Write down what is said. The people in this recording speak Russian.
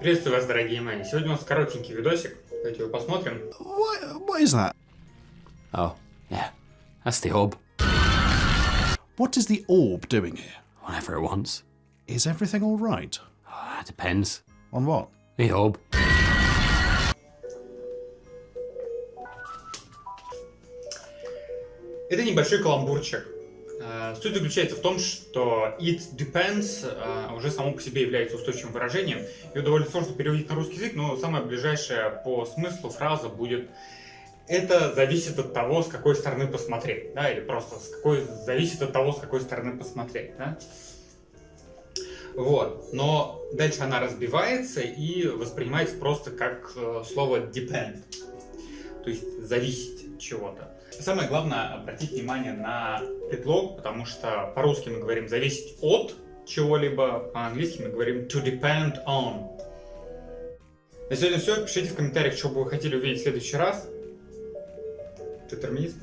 Приветствую вас, дорогие мои. Сегодня у нас коротенький видосик. Давайте его посмотрим. What, what is that? Oh, yeah. That's the orb. What is the orb doing here? Whatever it wants. Is everything all right? Oh, it depends. On what? The orb. Это небольшой каламбурчик. Э, Суть заключается в том, что it depends э, уже само по себе является устойчивым выражением. Ее довольно сложно переводить на русский язык, но самая ближайшая по смыслу фраза будет это зависит от того, с какой стороны посмотреть, да, или просто с какой зависит от того, с какой стороны посмотреть, да. Вот, но дальше она разбивается и воспринимается просто как э, слово depend, то есть зависеть чего-то. Самое главное обратить внимание на предлог, потому что по-русски мы говорим зависеть от чего-либо, по-английски мы говорим to depend on. На сегодня все. Пишите в комментариях, что бы вы хотели увидеть в следующий раз. Ты терминист?